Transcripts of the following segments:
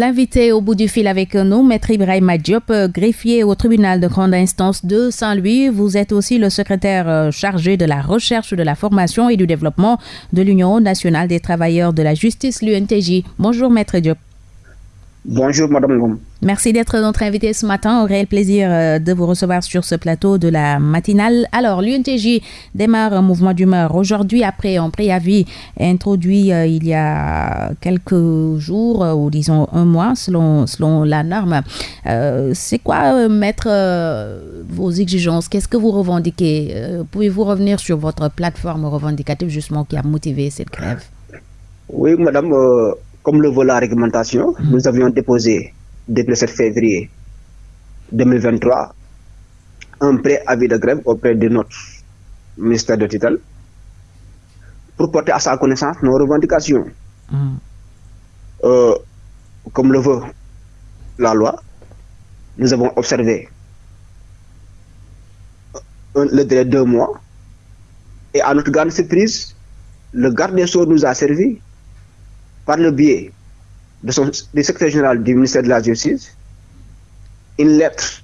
L'invité au bout du fil avec nous, Maître Ibrahim Diop, greffier au tribunal de grande instance de Saint-Louis. Vous êtes aussi le secrétaire euh, chargé de la recherche, de la formation et du développement de l'Union nationale des travailleurs de la justice, l'UNTJ. Bonjour, Maître Diop. Bonjour, Madame Gom. Merci d'être notre invité ce matin. Au réel plaisir euh, de vous recevoir sur ce plateau de la matinale. Alors, l'UNTJ démarre un mouvement d'humeur aujourd'hui après un préavis introduit euh, il y a quelques jours euh, ou disons un mois selon, selon la norme. C'est quoi mettre vos exigences? Qu'est-ce que vous revendiquez? Pouvez-vous revenir sur votre plateforme revendicative justement qui a motivé cette grève? Oui, Madame comme le veut la réglementation, mm. nous avions déposé depuis le 7 février 2023 un préavis de grève auprès de notre ministère de tutelle pour porter à sa connaissance nos revendications. Mm. Euh, comme le veut la loi, nous avons observé le délai de deux mois et à notre grande surprise, le garde des Sceaux nous a servi par le biais de son, du secrétaire général du ministère de la Justice, une lettre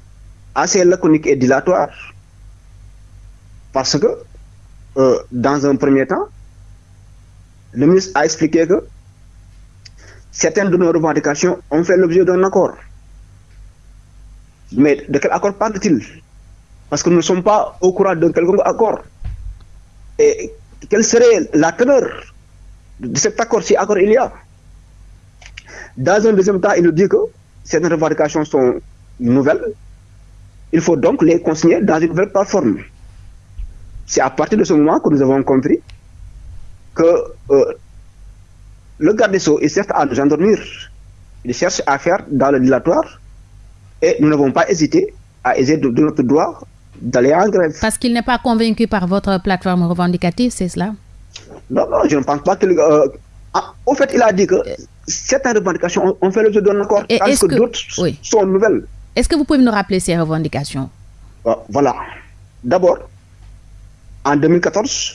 assez laconique et dilatoire. Parce que, euh, dans un premier temps, le ministre a expliqué que certaines de nos revendications ont fait l'objet d'un accord. Mais de quel accord parle-t-il? Parce que nous ne sommes pas au courant d'un quelconque accord. Et quelle serait la teneur cet accord, si accord il y a. Dans un deuxième temps, il nous dit que ces revendications sont nouvelles. Il faut donc les consigner dans une nouvelle plateforme. C'est à partir de ce moment que nous avons compris que euh, le garde des Sceaux est certes à nous endormir. Il cherche à faire dans le dilatoire et nous n'avons pas hésité à essayer de, notre droit d'aller en grève. Parce qu'il n'est pas convaincu par votre plateforme revendicative, c'est cela? Non, non, je ne pense pas que. Euh, ah, au fait, il a dit que certaines revendications ont fait l'objet d'un accord, tandis que, d'autres sont nouvelles. Est-ce que vous pouvez nous rappeler ces revendications? Ah, Voilà. D'abord, en 2014,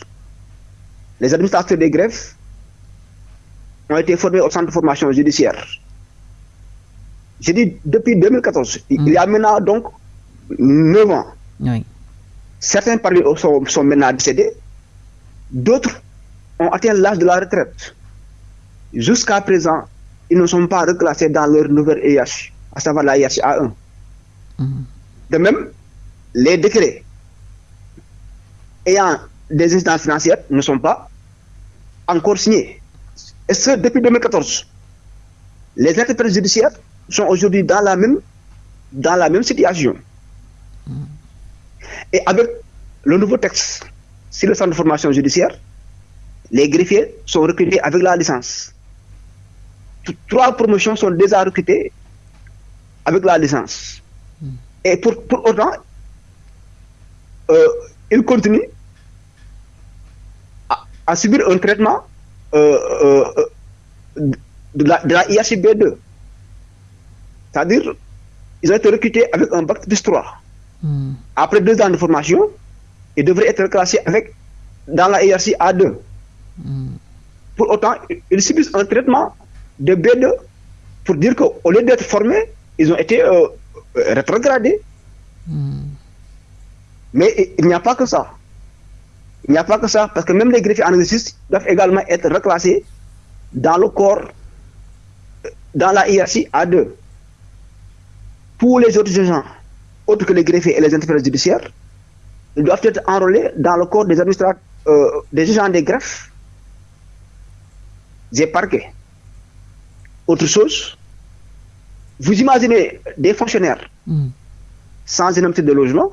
les administrateurs des grèves ont été formés au centre de formation judiciaire. J'ai dit depuis 2014, il y a maintenant donc 9 ans. Certains parmi eux sont, sont maintenant décédés, d'autres ont atteint l'âge de la retraite. Jusqu'à présent, ils ne sont pas reclassés dans leur nouvelle IH, à savoir la IH A1. Mhm. De même, les décrets ayant des instances financières ne sont pas encore signés. Et ce, depuis 2014. Les entreprises judiciaires sont aujourd'hui dans la même, dans la même situation. Et avec le nouveau texte sur le centre de formation judiciaire, les greffiers sont recrutés avec la licence. Trois promotions sont déjà recrutées avec la licence. Hmm. Et pour, autant, euh, ils continuent à, subir un traitement euh, euh, de, la, de 2 C'est-à-dire, ils ont été recrutés avec un bac plus 3. Hmm. Après deux ans de formation, ils devraient être classés avec, dans la IRC A2. Pour autant, ils subissent un traitement de B2 pour dire qu'au lieu d'être formés, ils ont été euh, rétrogradés. Mais il n'y a pas que ça. Il n'y a pas que ça, parce que même les greffiers en exercice doivent également être reclassés dans le corps, dans la hiérarchie A2. Pour les autres agents, autres que les greffiers et les interprètes judiciaires, ils doivent être enrôlés dans le corps des administrateurs, euh, des agents des greffes j'ai parqué. Autre chose, vous imaginez des fonctionnaires hmm. sans indemnité de logement,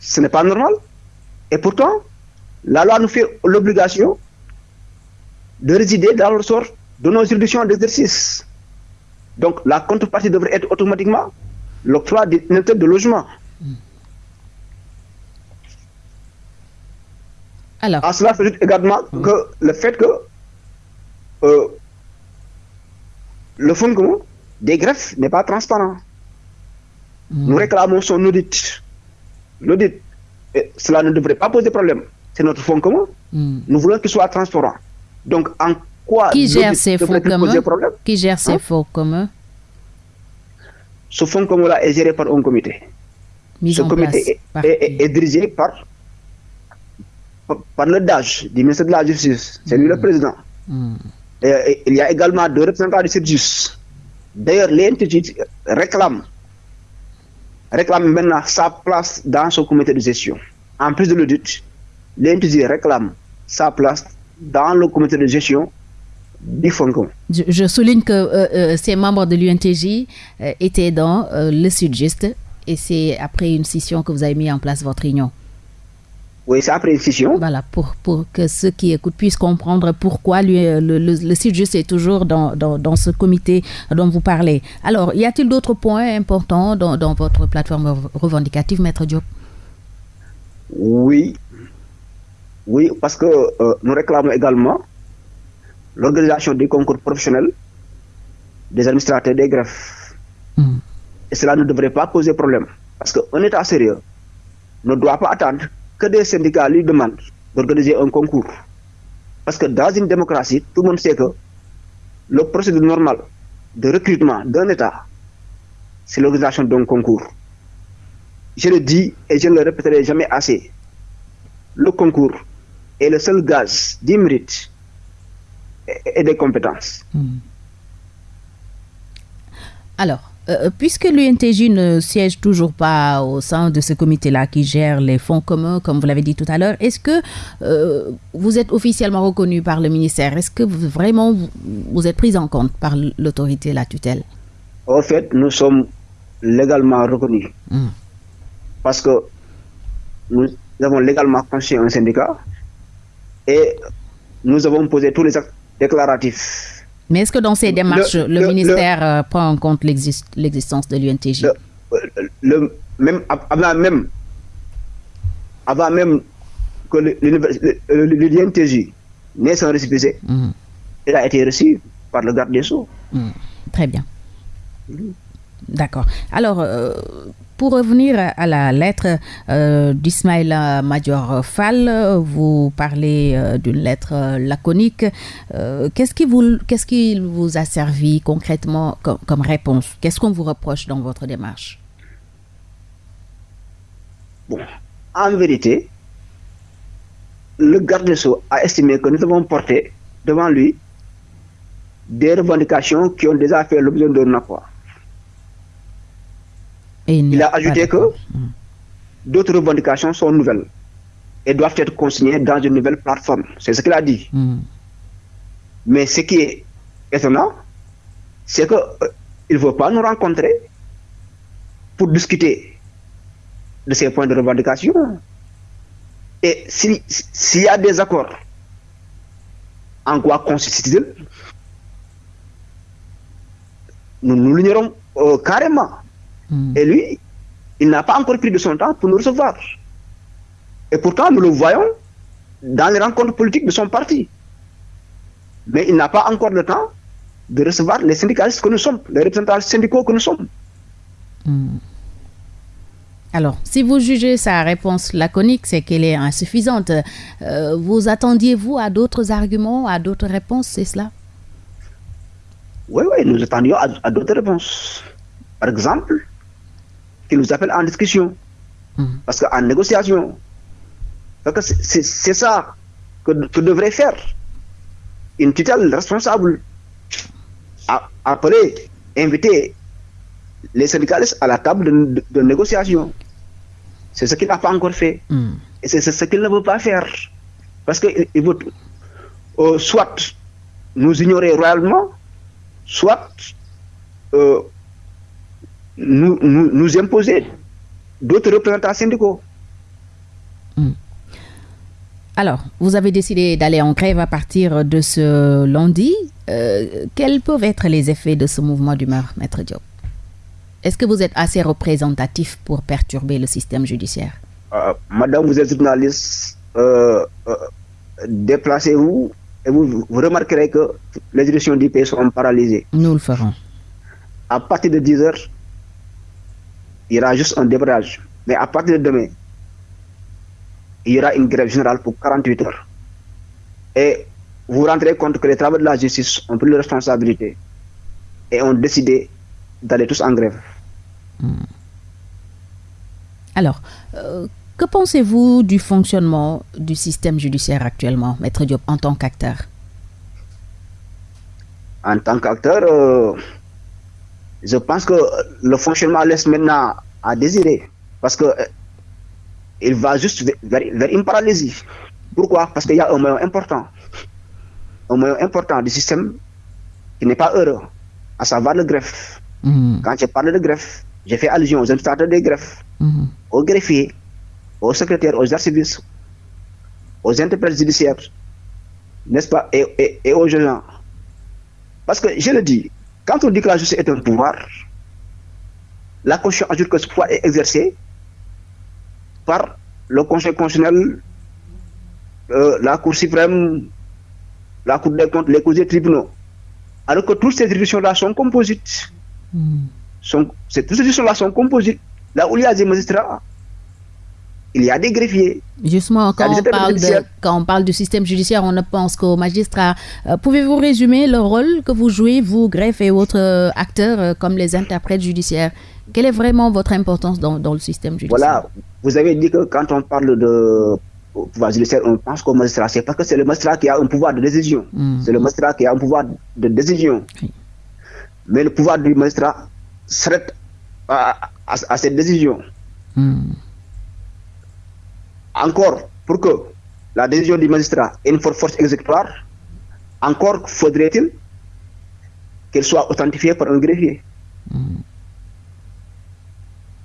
ce n'est pas normal. Et pourtant, la loi nous fait l'obligation de résider dans le sort de nos juridictions d'exercice. Donc la contrepartie devrait être automatiquement l'octroi d'une de logement. Alors. À cela s'ajoute également hum. que le fait que euh, le fonds des greffes n'est pas transparent. Hum. Nous réclamons son audit. L'audit, cela ne devrait pas poser problème. C'est notre fonds commun. Hum. Nous voulons qu'il soit transparent. Donc, en pourquoi qui gère ces fonds communs Qui gère ces fonds communs Ce fonds commun-là est géré par un comité. ce comité est, dirigé par, par, le DAGE, du ministère de la Justice. C'est lui le hmm. président. Hmm. Et, il y a également deux représentants du service. D'ailleurs, l'entité réclame, réclame maintenant sa place dans ce comité de gestion. En plus de l'audit, l'entité réclame sa place dans le comité de gestion du fonds Je, souligne que euh, euh, ces membres de l'UNTJ euh, étaient dans le Sud-Juste et c'est après une session que vous avez mis en place votre réunion. Oui, c'est après une session. Voilà, pour, pour que ceux qui écoutent puissent comprendre pourquoi lui, le, le, Sud-Juste est toujours dans, dans, dans, ce comité dont vous parlez. Alors, y a-t-il d'autres points importants dans, dans, votre plateforme revendicative, Maître Diop? Oui, oui, parce que euh, nous réclamons également l'organisation des concours professionnels des administrateurs des greffes. Hmm. Et cela ne devrait pas poser problème. Parce qu'un État sérieux ne doit pas attendre que des syndicats lui demandent d'organiser un concours. Parce que dans une démocratie, tout le monde sait que le procédé normal de recrutement d'un État, c'est l'organisation d'un concours. Je le dis et je ne le répéterai jamais assez. Le concours est le seul gaz du et, des compétences. Hmm. Alors, euh, puisque l'UNTJ ne siège toujours pas au sein de ce comité-là qui gère les fonds communs, comme vous l'avez dit tout à l'heure, est-ce que euh, vous êtes officiellement reconnu par le ministère? Est-ce que vraiment vous, êtes pris en compte par l'autorité, la tutelle? En fait, nous sommes légalement reconnus. Hmm. Parce que nous avons légalement conçu un syndicat et nous avons posé tous les actes déclaratifs. Mais est-ce que dans ces démarches, le, ministère euh, prend en compte l'existence de l'UNTJ même, avant même, avant même que l'UNTJ n'ait son récépissé, mmh. il a été reçu par le garde des Sceaux. Mmh. Très bien. D'accord. Alors, euh, pour revenir à la lettre euh, d'Ismaïla Major Fall, vous parlez euh, d'une lettre laconique. qu'est-ce, qui vous, qu'est-ce qui vous a servi concrètement comme, réponse? Qu'est-ce qu'on vous reproche dans votre démarche? Bon, en vérité, le garde des a estimé que nous avons porté devant lui des revendications qui ont déjà fait l'objet d'un accord il, a ajouté que hmm. d'autres revendications sont nouvelles et doivent être consignées dans une nouvelle plateforme. C'est ce qu'il a dit. Hmm. Mais ce qui est étonnant, c'est qu'il euh, ne veut pas nous rencontrer pour discuter de ces points de revendication. Et s'il y a des accords, en quoi consiste-t-il Nous, nous l'ignorons euh, carrément. Hmm. Et lui, il n'a pas encore pris de son temps pour nous recevoir. Et pourtant, nous le voyons dans les rencontres politiques de son parti. Mais il n'a pas encore le temps de recevoir les syndicalistes que nous sommes, les représentants syndicaux que nous sommes. Hmm. Alors, si vous jugez sa réponse laconique, c'est qu'elle est insuffisante. Euh, vous attendiez-vous à d'autres arguments, à d'autres réponses, c'est cela? Oui, oui, nous attendions à d'autres réponses. Par exemple, qui nous appelle en discussion. Hmm. Parce qu'en négociation, c'est ça que, devrait faire une tutelle responsable. appeler, inviter les syndicalistes à la table de, négociation. C'est ce qu'il n'a pas encore fait. Hmm. Et c'est ce qu'il ne veut pas faire. Parce qu'il veut euh, soit nous ignorer royalement, soit euh, nous, nous, imposer d'autres représentants syndicaux. Hmm. Alors, vous avez décidé d'aller en grève à partir de ce lundi. Euh, quels peuvent être les effets de ce mouvement d'humeur, Maître Diop? Est-ce que vous êtes assez représentatif pour perturber le système judiciaire? Euh, Madame, vous êtes journaliste. Euh, déplacez-vous et vous, vous, remarquerez que les directions du pays sont paralysées. Nous le ferons. À partir de 10 heures, il y aura juste un débrayage. Mais à partir de demain, il y aura une grève générale pour 48 heures. Et vous vous rendrez compte que les travaux de la justice ont pris leur responsabilité et ont décidé d'aller tous en grève. Hmm. Alors, euh, que pensez-vous du fonctionnement du système judiciaire actuellement, Maître Diop, en tant qu'acteur? En tant qu'acteur, euh, je pense que le fonctionnement laisse maintenant à désirer parce que euh, il va juste vers, une paralysie. Pourquoi? Parce qu'il y a un moyen important, un moyen important du système qui n'est pas heureux, à savoir le greffe. Hmm. Quand je parle de greffe, j'ai fait allusion aux administrateurs des greffes, hmm. aux greffiers, aux secrétaires, aux archivistes, aux interprètes judiciaires, n'est-ce pas, et, et, aux gens. Parce que je le dis, quand on dit que la justice est un pouvoir, la Constitution ajoute que ce pouvoir est exercé par le Conseil constitutionnel, euh, la Cour suprême, la Cour des comptes, les cours des tribunaux. Alors que toutes ces institutions-là sont composites. Hmm. Sont, toutes ces institutions-là sont composites. Là où il y a des magistrats, il y a des greffiers. Justement, quand on, parle de, quand on parle du système judiciaire, on ne pense qu'aux magistrats. Euh, pouvez-vous résumer le rôle que vous jouez, vous, greffe et autres euh, acteurs, euh, comme les interprètes judiciaires? Quelle est vraiment votre importance dans, le système judiciaire? Voilà, vous avez dit que quand on parle de pouvoir judiciaire, on pense qu'au magistrat. C'est parce que c'est le magistrat qui a un pouvoir de décision. Hmm. C'est le magistrat qui a un pouvoir de décision. Mais le pouvoir du magistrat serait à, cette décision. Hmm encore pour que la décision du magistrat ait une force exécutoire, encore faudrait-il qu'elle soit authentifiée par un greffier. Hmm.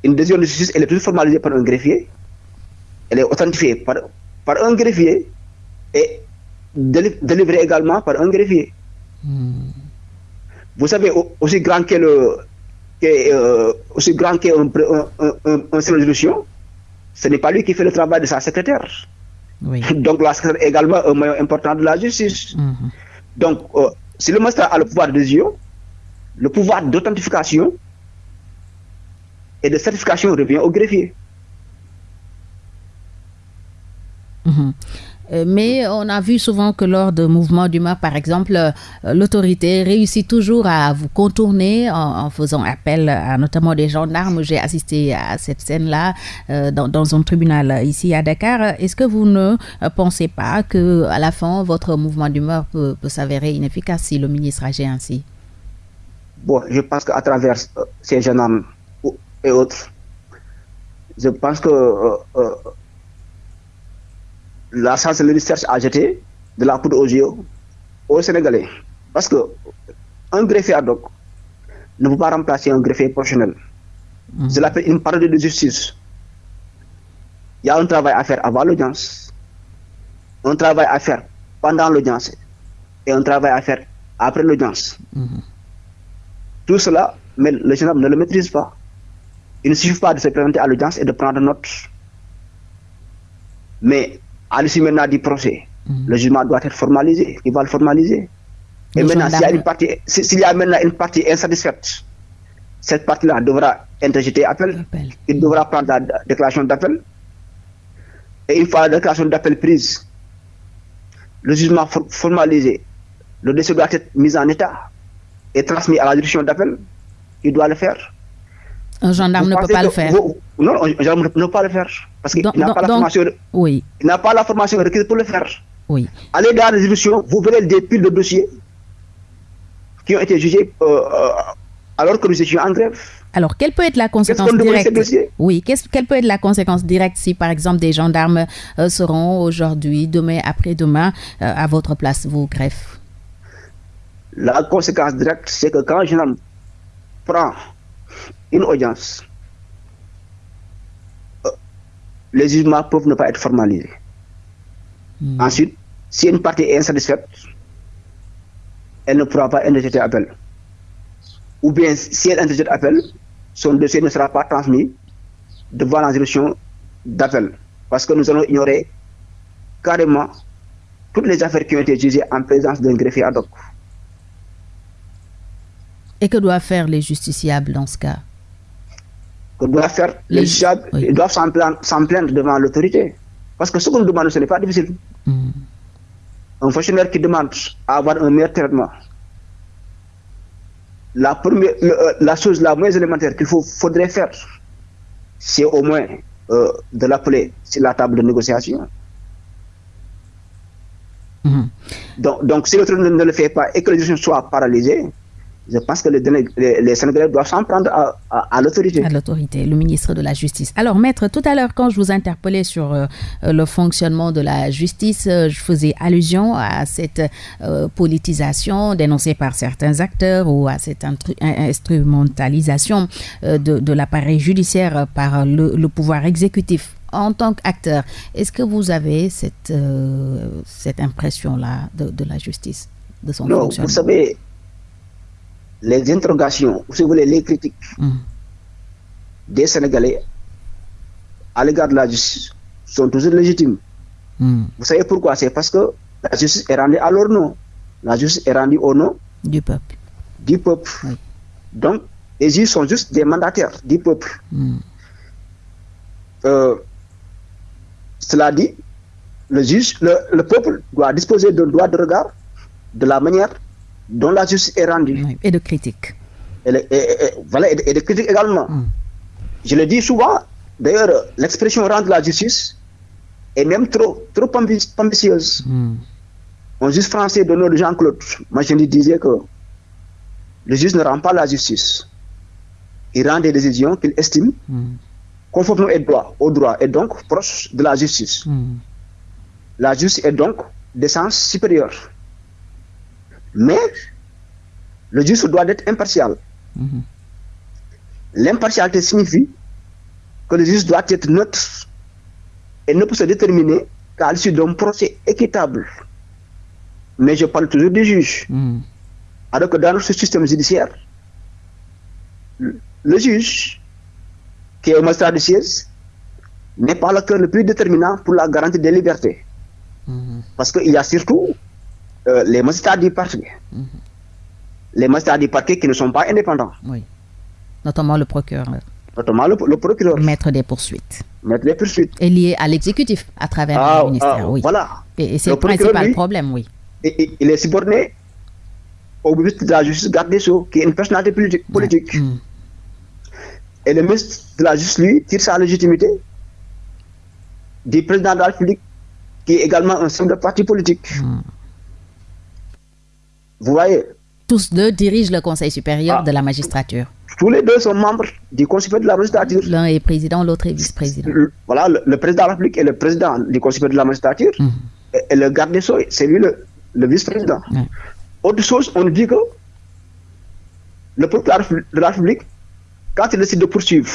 Une décision de justice, elle est toujours formalisée par un greffier, elle est authentifiée par, par un greffier et délivrée également par un greffier. Hmm. Vous savez, aussi grand qu'est le, euh, aussi grand qu'est un, un, un, résolution, ce n'est pas lui qui fait le travail de sa secrétaire. Donc la secrétaire est également un moyen important de la justice. Mhm. Donc, euh, si le magistrat a le pouvoir de décision, le pouvoir d'authentification et de certification revient au greffier. Mhm. Euh, mais on a vu souvent que lors de mouvements d'humeur, par exemple, euh, l'autorité réussit toujours à vous contourner en, faisant appel à notamment des gendarmes. J'ai assisté à cette scène-là euh, dans, un tribunal ici à Dakar. Est-ce que vous ne pensez pas que à la fin, votre mouvement d'humeur peut, s'avérer inefficace si le ministre agit ainsi? Bon, je pense qu'à travers ces gendarmes et autres, je pense que la chancellerie cherche à jeter de la poudre aux yeux aux Sénégalais. Parce que un greffier ad hoc ne peut pas remplacer un greffier professionnel. Mmh. Je l'appelle une parodie de justice. Il y a un travail à faire avant l'audience, un travail à faire pendant l'audience et un travail à faire après l'audience. Mm-hmm. Tout cela, mais le gendarme ne le maîtrise pas. Il ne suffit pas de se présenter à l'audience et de prendre note. Mais à l'issue maintenant du procès, mm. le jugement doit être formalisé. Il va le formaliser. Et maintenant, s'il y, a une partie, s'il y a maintenant une partie insatisfaite, cette partie-là devra interjeter appel. Il devra prendre la déclaration d'appel. Et une fois la déclaration d'appel prise, le jugement formalisé, le dossier doit être mis en état et transmis à la direction d'appel. Il doit le faire. Un gendarme ne peut pas le faire. non, un gendarme ne peut pas le faire. Parce qu'il n'a pas, la formation, oui. n'a pas la formation requise pour le faire. Oui. Allez dans les institutions, vous verrez des piles de dossiers qui ont été jugés euh, euh, alors que nous étions en grève. Alors, quelle peut être la conséquence directe Oui, quelle peut être la conséquence directe si, par exemple, des gendarmes euh, seront aujourd'hui, demain, après-demain, à votre place, vous, greffe La conséquence directe, c'est que quand un gendarme prend une audience, euh, les jugements peuvent ne pas être formalisés. Hmm. Ensuite, si une partie est insatisfaite, elle ne pourra pas interjeter appel. Ou bien, si elle interjette appel, son dossier ne sera pas transmis devant la direction d'appel. Parce que nous allons ignorer carrément toutes les affaires qui ont été jugées en présence d'un greffier ad hoc. Et que doivent faire les justiciables dans ce cas? Que doivent faire les, ils doivent s'en plaindre, devant l'autorité. Parce que ce qu'on demande, ce n'est pas difficile. Hmm. un fonctionnaire qui demande à avoir un meilleur traitement, la, première, euh, la chose la moins élémentaire qu'il faudrait faire, c'est au moins euh, de l'appeler sur la table de négociation. Mhm. Donc, donc, si l'autre ne, le fait pas et que les décisions soient paralysées, je pense que les, les, Sénégalais doivent s'en prendre à, l'autorité. À l'autorité, le ministre de la Justice. Alors, maître, tout à l'heure, quand je vous interpellais sur euh, le fonctionnement de la justice, euh, je faisais allusion à cette euh, politisation dénoncée par certains acteurs ou à cette instrumentalisation de, de l'appareil judiciaire par le, pouvoir exécutif en tant qu'acteur, est-ce que vous avez cette, cette impression-là de, de, la justice, de son non, fonctionnement? Vous savez, les interrogations, si vous voulez, les critiques mm. des Sénégalais à l'égard de la justice sont toujours légitimes. Mm. Vous savez pourquoi? C'est parce que la justice est rendue à leur nom. La justice est rendue au nom du peuple. Du peuple. Donc, les juges sont juste des mandataires du peuple. Mm. Euh, cela dit, le juge, le peuple doit disposer d'un droit de regard de la manière dont la justice est rendue. Et de critiques. Et, voilà, et de, critiques également. Hmm. Je le dis souvent, d'ailleurs, l'expression rendre la justice est même trop, trop ambitieuse. Mm. Un juge français de de Jean-Claude lui disait que le juge ne rend pas la justice. Il rend des décisions qu'il estime mm. conformément au droit, au droit et donc proche de la justice. Hmm. La justice est donc d'essence supérieure. Mais le juge doit être impartial. Mhm. L'impartialité signifie que le juge doit être neutre et ne peut se déterminer qu'à l'issue d'un procès équitable. Mais je parle toujours du juge. Mhm. Alors que dans notre système judiciaire, le juge, qui est au magistrat de siège, n'est pas le cœur le plus déterminant pour la garantie des libertés. Mhm. Parce qu'il y a surtout euh, les magistrats du parquet. Mhm. Les magistrats du parquet qui ne sont pas indépendants. Oui. Notamment le procureur. Notamment le, procureur. Maître des poursuites. Maître des poursuites. Et lié à l'exécutif à travers le ah, ministère. Ah, oui. Voilà. Et, c'est le, principal problème, oui. Et, il est subordonné au ministre de la Justice, garde des Sceaux, qui est une personnalité politique. Mm. Et le ministre de la Justice, lui, tire sa légitimité du président de la République, qui est également un de parti politique. Mm. Vous voyez Tous deux dirigent le Conseil supérieur ah. de la magistrature. Tous les deux sont membres du Conseil supérieur de la magistrature. L'un est président, l'autre est vice-président. Voilà, le, président de la République est le président du Conseil supérieur de la magistrature. Mhm. Et, le garde des Sceaux, c'est lui le, vice-président. Autre chose, on dit que le président de la République, quand il décide de poursuivre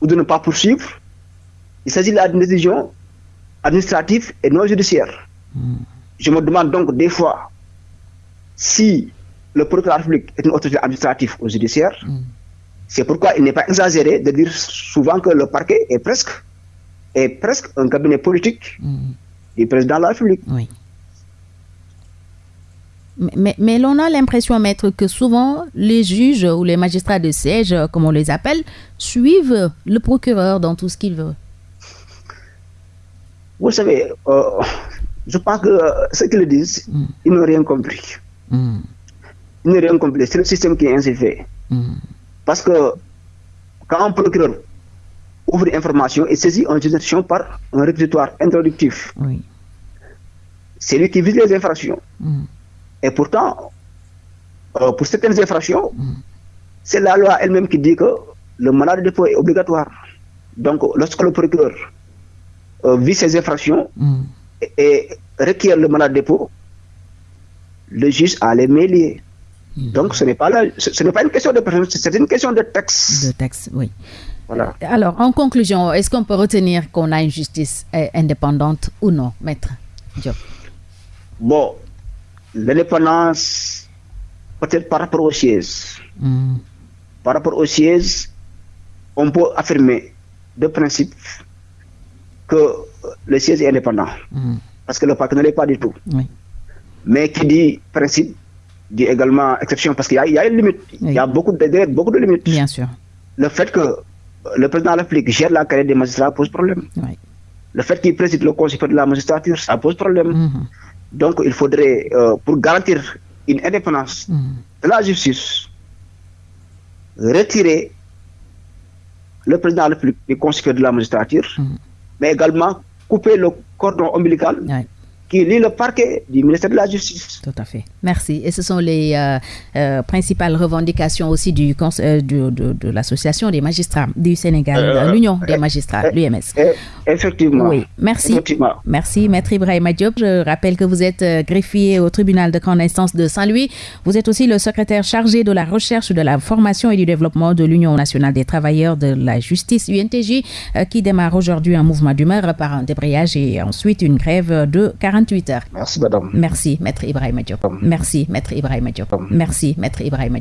ou de ne pas poursuivre, il s'agit d'une décision administrative et non judiciaire. Mhm. Je me demande donc des fois si le procureur de la République est une autorité administrative ou judiciaire, mm. c'est pourquoi il n'est pas exagéré de dire souvent que le parquet est presque, est presque un cabinet politique mm. du président de la République. Oui. Mais, mais, l'on a l'impression, maître, que souvent les juges ou les magistrats de siège, comme on les appelle, suivent le procureur dans tout ce qu'il veut. Vous savez, euh, je pense que ce qu'ils disent, mm. ils n'ont rien compris. Mm. Il n'est rien complet. C'est le système qui est ainsi fait. Mm. Parce que quand un procureur ouvre une information et saisit une juridiction par un réquisitoire introductif, c'est lui qui vise les infractions. Mm. Et pourtant, euh, pour certaines infractions, c'est la loi elle-même qui dit que le mandat de dépôt est obligatoire. Donc, lorsque le procureur euh, vise ces infractions et, requiert le mandat de dépôt, le juge a les mêlés. Hmm. Donc, ce n'est pas, ce, n'est pas une question de personne, c'est une question de texte. De texte, oui. Voilà. Alors, en conclusion, est-ce qu'on peut retenir qu'on a une justice euh, indépendante ou non, maître Diop? Bon, l'indépendance, peut-être par rapport aux sièges. Hmm. Par rapport aux sièges, on peut affirmer de principe que le siège est indépendant. Hmm. Parce que le parc ne l'est pas du tout. Oui. Mais qui dit principe dit également exception parce qu'il y, a une limite. Il y a beaucoup de, beaucoup de limites. Bien sûr. Le fait que le président de la République gère la carrière des magistrats pose problème. Le fait qu'il préside le conseil de la magistrature, ça pose problème. Mhm. Donc, il faudrait, euh, pour garantir une indépendance mm. de la justice, retirer le président de la République du Conseil de la magistrature, mm. mais également couper le cordon ombilical qui lie le parquet du ministère de la Justice. Tout à fait. Merci. Et ce sont les euh, euh, principales revendications aussi du, euh, de, de, l'association des magistrats du Sénégal, l'Union des magistrats, l'UMS. Effectivement. Oui, merci. Merci, Maître Ibrahim Diop. Je rappelle que vous êtes greffier au tribunal de grande instance de Saint-Louis. Vous êtes aussi le secrétaire chargé de la recherche, de la formation et du développement de l'Union nationale des travailleurs de la justice, UNTJ, qui démarre aujourd'hui un mouvement d'humeur par un débrayage et ensuite une grève de 40 Merci, madame. Merci, maître Ibrahim Diop. Merci, maître Ibrahim Diop. Merci, maître Ibrahim